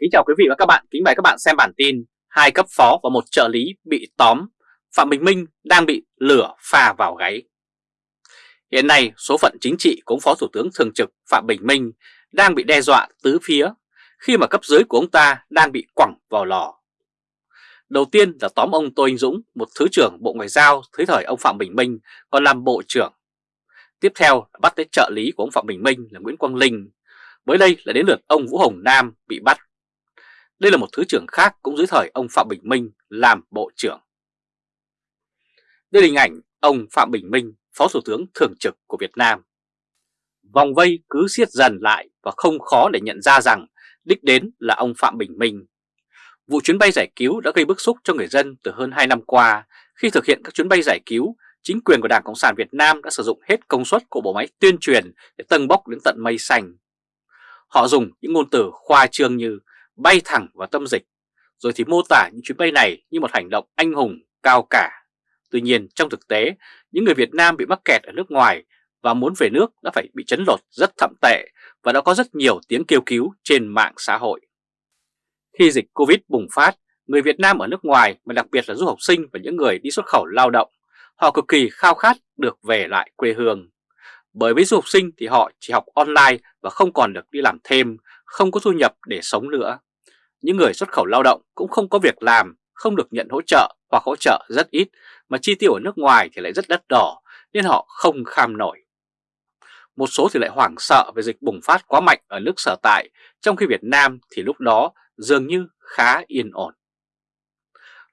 Kính chào quý vị và các bạn, kính mời các bạn xem bản tin hai cấp phó và một trợ lý bị tóm, Phạm Bình Minh đang bị lửa pha vào gáy. Hiện nay, số phận chính trị của ông Phó Thủ tướng Thường trực Phạm Bình Minh đang bị đe dọa tứ phía khi mà cấp dưới của ông ta đang bị quẳng vào lò. Đầu tiên là tóm ông Tô Anh Dũng, một Thứ trưởng Bộ Ngoại giao dưới thời ông Phạm Bình Minh còn làm Bộ trưởng. Tiếp theo là bắt tới trợ lý của ông Phạm Bình Minh là Nguyễn Quang Linh. Mới đây là đến lượt ông Vũ Hồng Nam bị bắt đây là một thứ trưởng khác cũng dưới thời ông Phạm Bình Minh làm Bộ trưởng. Đây là hình ảnh ông Phạm Bình Minh, Phó Thủ tướng Thường trực của Việt Nam. Vòng vây cứ siết dần lại và không khó để nhận ra rằng đích đến là ông Phạm Bình Minh. Vụ chuyến bay giải cứu đã gây bức xúc cho người dân từ hơn 2 năm qua. Khi thực hiện các chuyến bay giải cứu, chính quyền của Đảng Cộng sản Việt Nam đã sử dụng hết công suất của bộ máy tuyên truyền để tâng bốc đến tận mây xanh. Họ dùng những ngôn từ khoa trương như bay thẳng vào tâm dịch, rồi thì mô tả những chuyến bay này như một hành động anh hùng, cao cả. Tuy nhiên trong thực tế, những người Việt Nam bị mắc kẹt ở nước ngoài và muốn về nước đã phải bị chấn lột rất thậm tệ và đã có rất nhiều tiếng kêu cứu trên mạng xã hội. Khi dịch Covid bùng phát, người Việt Nam ở nước ngoài mà đặc biệt là du học sinh và những người đi xuất khẩu lao động, họ cực kỳ khao khát được về lại quê hương. Bởi với du học sinh thì họ chỉ học online và không còn được đi làm thêm, không có thu nhập để sống nữa. Những người xuất khẩu lao động cũng không có việc làm, không được nhận hỗ trợ hoặc hỗ trợ rất ít, mà chi tiêu ở nước ngoài thì lại rất đắt đỏ nên họ không kham nổi. Một số thì lại hoảng sợ về dịch bùng phát quá mạnh ở nước sở tại, trong khi Việt Nam thì lúc đó dường như khá yên ổn.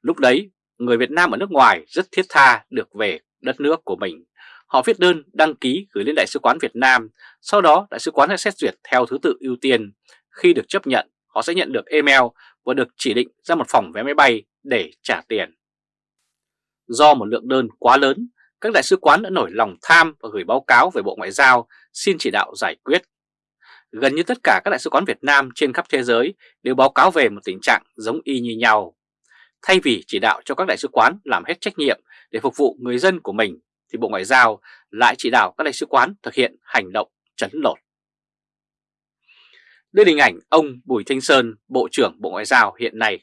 Lúc đấy, người Việt Nam ở nước ngoài rất thiết tha được về đất nước của mình. Họ viết đơn đăng ký gửi lên Đại sứ quán Việt Nam, sau đó Đại sứ quán sẽ xét duyệt theo thứ tự ưu tiên. Khi được chấp nhận họ sẽ nhận được email và được chỉ định ra một phòng vé máy bay để trả tiền. Do một lượng đơn quá lớn, các đại sứ quán đã nổi lòng tham và gửi báo cáo về Bộ Ngoại giao xin chỉ đạo giải quyết. Gần như tất cả các đại sứ quán Việt Nam trên khắp thế giới đều báo cáo về một tình trạng giống y như nhau. Thay vì chỉ đạo cho các đại sứ quán làm hết trách nhiệm để phục vụ người dân của mình, thì Bộ Ngoại giao lại chỉ đạo các đại sứ quán thực hiện hành động chấn lột. Đây là hình ảnh ông Bùi Thanh Sơn, Bộ trưởng Bộ Ngoại giao hiện nay.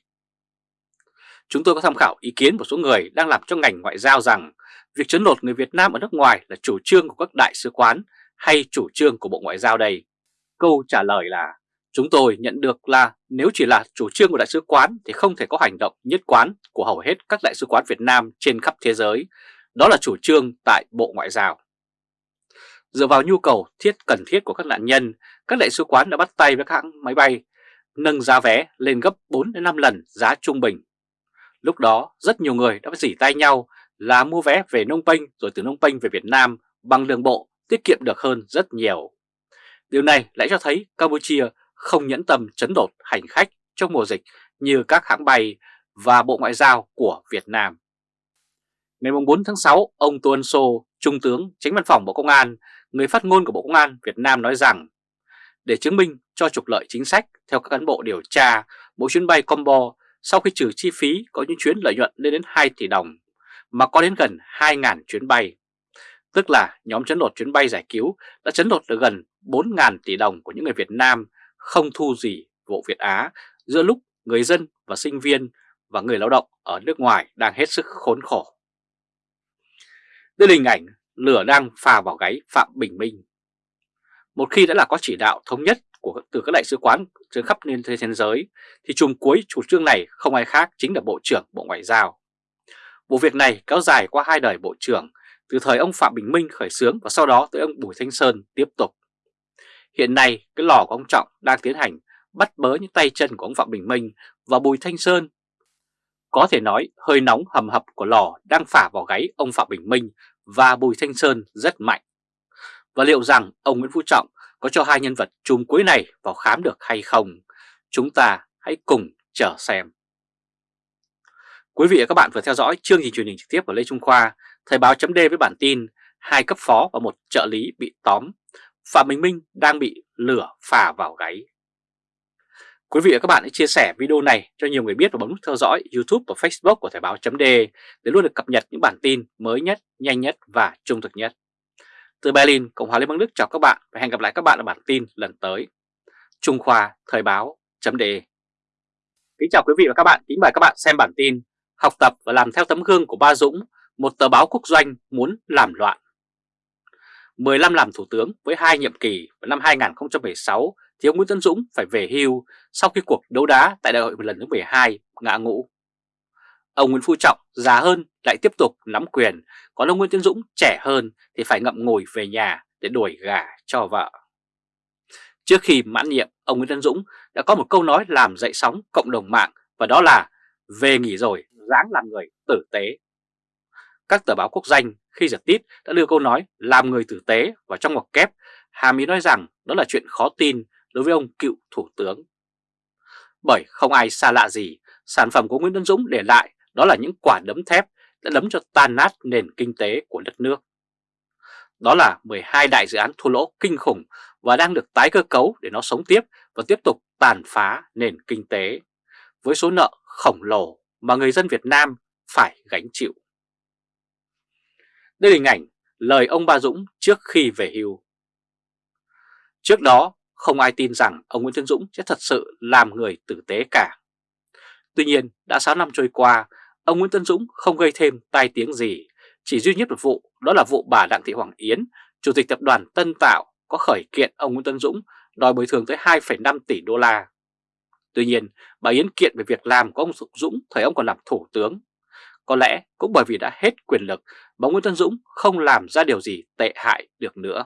Chúng tôi có tham khảo ý kiến một số người đang làm cho ngành ngoại giao rằng việc chấn lột người Việt Nam ở nước ngoài là chủ trương của các đại sứ quán hay chủ trương của Bộ Ngoại giao đây? Câu trả lời là chúng tôi nhận được là nếu chỉ là chủ trương của đại sứ quán thì không thể có hành động nhất quán của hầu hết các đại sứ quán Việt Nam trên khắp thế giới. Đó là chủ trương tại Bộ Ngoại giao. Dựa vào nhu cầu thiết cần thiết của các nạn nhân, các đại sứ quán đã bắt tay với các hãng máy bay, nâng giá vé lên gấp 4 đến 5 lần giá trung bình. Lúc đó, rất nhiều người đã phải dỉ tay nhau là mua vé về Nông Penh rồi từ Nông Penh về Việt Nam bằng đường bộ tiết kiệm được hơn rất nhiều. Điều này lại cho thấy Campuchia không nhẫn tâm chấn đột hành khách trong mùa dịch như các hãng bay và Bộ Ngoại giao của Việt Nam. Ngày 4 tháng 6, ông Tuân Sô, Trung tướng, Tránh Văn phòng Bộ Công an người phát ngôn của Bộ Công an Việt Nam nói rằng để chứng minh cho trục lợi chính sách theo các cán bộ điều tra, mỗi chuyến bay combo sau khi trừ chi phí có những chuyến lợi nhuận lên đến 2 tỷ đồng mà có đến gần 2.000 chuyến bay. Tức là nhóm chấn lột chuyến bay giải cứu đã chấn lột được gần 4.000 tỷ đồng của những người Việt Nam không thu gì vụ Việt Á giữa lúc người dân và sinh viên và người lao động ở nước ngoài đang hết sức khốn khổ. Đây là hình ảnh lửa đang phà vào gáy Phạm Bình Minh. Một khi đã là có chỉ đạo thống nhất của từ các đại sứ quán trên khắp nên thế giới, thì chùm cuối chủ trương này không ai khác chính là Bộ trưởng Bộ Ngoại giao. Vụ việc này kéo dài qua hai đời Bộ trưởng, từ thời ông Phạm Bình Minh khởi xướng và sau đó tới ông Bùi Thanh Sơn tiếp tục. Hiện nay, cái lò của ông Trọng đang tiến hành bắt bớ những tay chân của ông Phạm Bình Minh và Bùi Thanh Sơn. Có thể nói hơi nóng hầm hập của lò đang phả vào gáy ông Phạm Bình Minh và Bùi Thanh Sơn rất mạnh. Và liệu rằng ông Nguyễn Phú Trọng có cho hai nhân vật chung cuối này vào khám được hay không? Chúng ta hãy cùng chờ xem. Quý vị và các bạn vừa theo dõi chương trình truyền hình trực tiếp của Lê Trung Khoa, Thời báo chấm với bản tin hai cấp phó và một trợ lý bị tóm, Phạm Bình Minh đang bị lửa phà vào gáy. Quý vị và các bạn hãy chia sẻ video này cho nhiều người biết và bấm nút theo dõi YouTube và Facebook của Thời báo chấm để luôn được cập nhật những bản tin mới nhất, nhanh nhất và trung thực nhất. Từ Berlin, Cộng hòa Liên bang Đức chào các bạn và hẹn gặp lại các bạn ở bản tin lần tới. Trung Khoa Thời báo chấm đề. Kính chào quý vị và các bạn, kính mời các bạn xem bản tin Học tập và làm theo tấm gương của Ba Dũng, một tờ báo quốc doanh muốn làm loạn 15 làm thủ tướng với hai nhiệm kỳ vào năm 2016 thì ông Nguyễn Tân Dũng phải về hưu sau khi cuộc đấu đá tại đại hội lần thứ 12 ngã ngũ. Ông Nguyễn Phú Trọng già hơn lại tiếp tục nắm quyền, còn ông Nguyễn Tân Dũng trẻ hơn thì phải ngậm ngùi về nhà để đuổi gà cho vợ. Trước khi mãn nhiệm, ông Nguyễn Tân Dũng đã có một câu nói làm dậy sóng cộng đồng mạng và đó là về nghỉ rồi, dáng làm người tử tế. Các tờ báo quốc danh khi giật tít đã đưa câu nói làm người tử tế vào trong ngoặc kép, hàm ý nói rằng đó là chuyện khó tin đối với ông cựu thủ tướng. Bởi không ai xa lạ gì, sản phẩm của Nguyễn Tân Dũng để lại đó là những quả đấm thép đã đấm cho tan nát nền kinh tế của đất nước. Đó là 12 đại dự án thua lỗ kinh khủng và đang được tái cơ cấu để nó sống tiếp và tiếp tục tàn phá nền kinh tế với số nợ khổng lồ mà người dân Việt Nam phải gánh chịu. Đây là hình ảnh lời ông Ba Dũng trước khi về hưu. Trước đó, không ai tin rằng ông Nguyễn Tân Dũng sẽ thật sự làm người tử tế cả. Tuy nhiên, đã 6 năm trôi qua, ông Nguyễn Tân Dũng không gây thêm tai tiếng gì, chỉ duy nhất một vụ, đó là vụ bà Đặng Thị Hoàng Yến, Chủ tịch tập đoàn Tân Tạo có khởi kiện ông Nguyễn Tân Dũng đòi bồi thường tới 2,5 tỷ đô la. Tuy nhiên, bà Yến kiện về việc làm của ông Dũng thời ông còn làm thủ tướng. Có lẽ cũng bởi vì đã hết quyền lực mà Nguyễn Tân Dũng không làm ra điều gì tệ hại được nữa.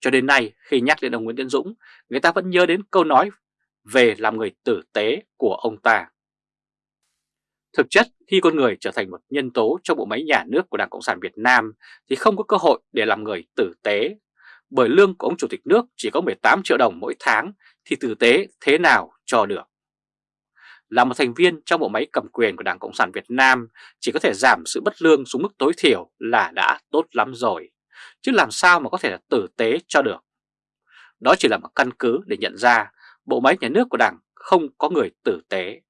Cho đến nay khi nhắc đến ông Nguyễn Tân Dũng, người ta vẫn nhớ đến câu nói về làm người tử tế của ông ta. Thực chất khi con người trở thành một nhân tố trong bộ máy nhà nước của Đảng Cộng sản Việt Nam thì không có cơ hội để làm người tử tế bởi lương của ông Chủ tịch nước chỉ có 18 triệu đồng mỗi tháng thì tử tế thế nào cho được. Là một thành viên trong bộ máy cầm quyền của Đảng Cộng sản Việt Nam chỉ có thể giảm sự bất lương xuống mức tối thiểu là đã tốt lắm rồi, chứ làm sao mà có thể là tử tế cho được. Đó chỉ là một căn cứ để nhận ra bộ máy nhà nước của Đảng không có người tử tế.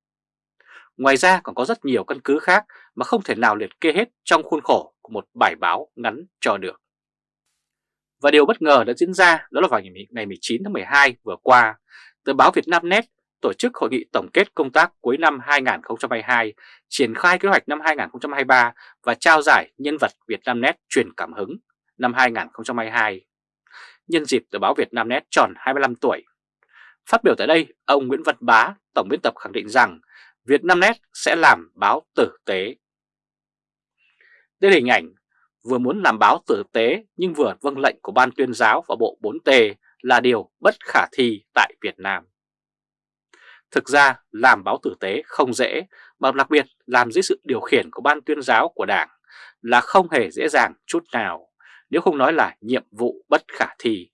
Ngoài ra còn có rất nhiều căn cứ khác mà không thể nào liệt kê hết trong khuôn khổ của một bài báo ngắn cho được. Và điều bất ngờ đã diễn ra đó là vào ngày 19 tháng 12 vừa qua, tờ báo Việt Nam Net tổ chức hội nghị tổng kết công tác cuối năm 2022, triển khai kế hoạch năm 2023 và trao giải nhân vật Việt Nam Net truyền cảm hứng năm 2022. Nhân dịp tờ báo Việt Nam Net tròn 25 tuổi. Phát biểu tại đây, ông Nguyễn Văn Bá, tổng biên tập khẳng định rằng Việt Nam Net sẽ làm báo tử tế. Đây là hình ảnh vừa muốn làm báo tử tế nhưng vừa vâng lệnh của Ban tuyên giáo và Bộ 4T là điều bất khả thi tại Việt Nam. Thực ra làm báo tử tế không dễ, mà đặc biệt làm dưới sự điều khiển của Ban tuyên giáo của Đảng là không hề dễ dàng chút nào, nếu không nói là nhiệm vụ bất khả thi.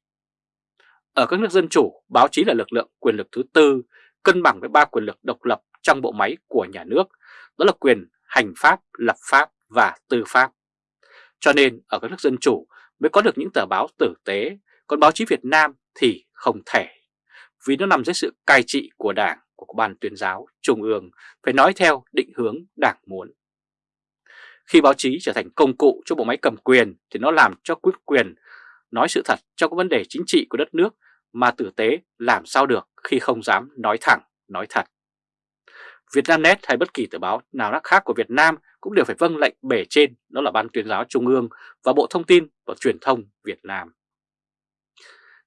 Ở các nước dân chủ, báo chí là lực lượng quyền lực thứ tư, cân bằng với ba quyền lực độc lập trong bộ máy của nhà nước, đó là quyền hành pháp, lập pháp và tư pháp. Cho nên ở các nước dân chủ mới có được những tờ báo tử tế, còn báo chí Việt Nam thì không thể. Vì nó nằm dưới sự cai trị của Đảng, của Ban tuyên giáo, Trung ương, phải nói theo định hướng Đảng muốn. Khi báo chí trở thành công cụ cho bộ máy cầm quyền thì nó làm cho quyết quyền nói sự thật trong các vấn đề chính trị của đất nước mà tử tế làm sao được khi không dám nói thẳng, nói thật. Vietnamnet hay bất kỳ tờ báo nào khác của Việt Nam cũng đều phải vâng lệnh bề trên, đó là Ban tuyên giáo Trung ương và Bộ Thông tin và Truyền thông Việt Nam.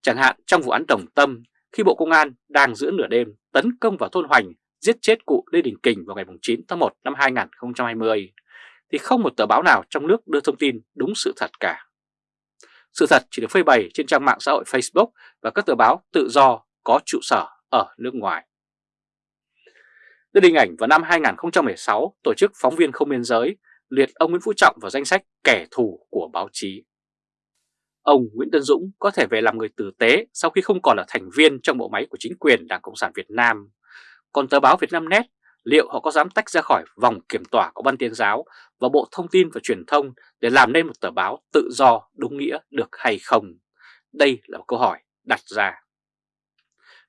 Chẳng hạn trong vụ án Đồng Tâm, khi Bộ Công an đang giữa nửa đêm tấn công vào thôn Hoành, giết chết cụ Lê Đình Kình vào ngày 9 tháng 1 năm 2020, thì không một tờ báo nào trong nước đưa thông tin đúng sự thật cả. Sự thật chỉ được phơi bày trên trang mạng xã hội Facebook và các tờ báo tự do có trụ sở ở nước ngoài. Đưa hình ảnh vào năm 2016, tổ chức Phóng viên Không Biên Giới liệt ông Nguyễn Phú Trọng vào danh sách kẻ thù của báo chí. Ông Nguyễn Tân Dũng có thể về làm người tử tế sau khi không còn là thành viên trong bộ máy của chính quyền Đảng Cộng sản Việt Nam. Còn tờ báo Việt Nam Net, liệu họ có dám tách ra khỏi vòng kiểm tỏa của Ban Tuyên giáo và Bộ Thông tin và Truyền thông để làm nên một tờ báo tự do đúng nghĩa được hay không? Đây là một câu hỏi đặt ra.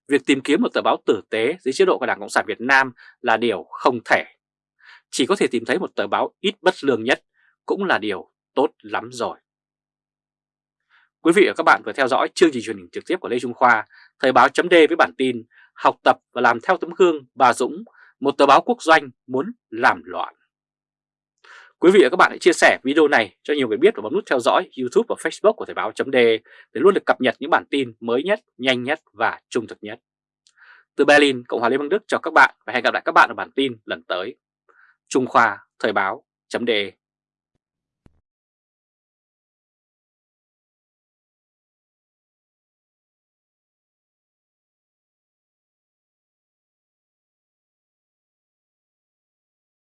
Việc tìm kiếm một tờ báo tử tế dưới chế độ của Đảng Cộng sản Việt Nam là điều không thể. Chỉ có thể tìm thấy một tờ báo ít bất lương nhất cũng là điều tốt lắm rồi. Quý vị và các bạn vừa theo dõi chương trình truyền hình trực tiếp của Lê Trung Khoa, Thời báo chấm với bản tin Học tập và làm theo tấm gương bà Dũng, một tờ báo quốc doanh muốn làm loạn. Quý vị và các bạn hãy chia sẻ video này cho nhiều người biết và bấm nút theo dõi YouTube và Facebook của Thời báo .de để luôn được cập nhật những bản tin mới nhất, nhanh nhất và trung thực nhất. Từ Berlin, Cộng hòa Liên bang Đức chào các bạn và hẹn gặp lại các bạn ở bản tin lần tới. Trung Khoa Thời báo .de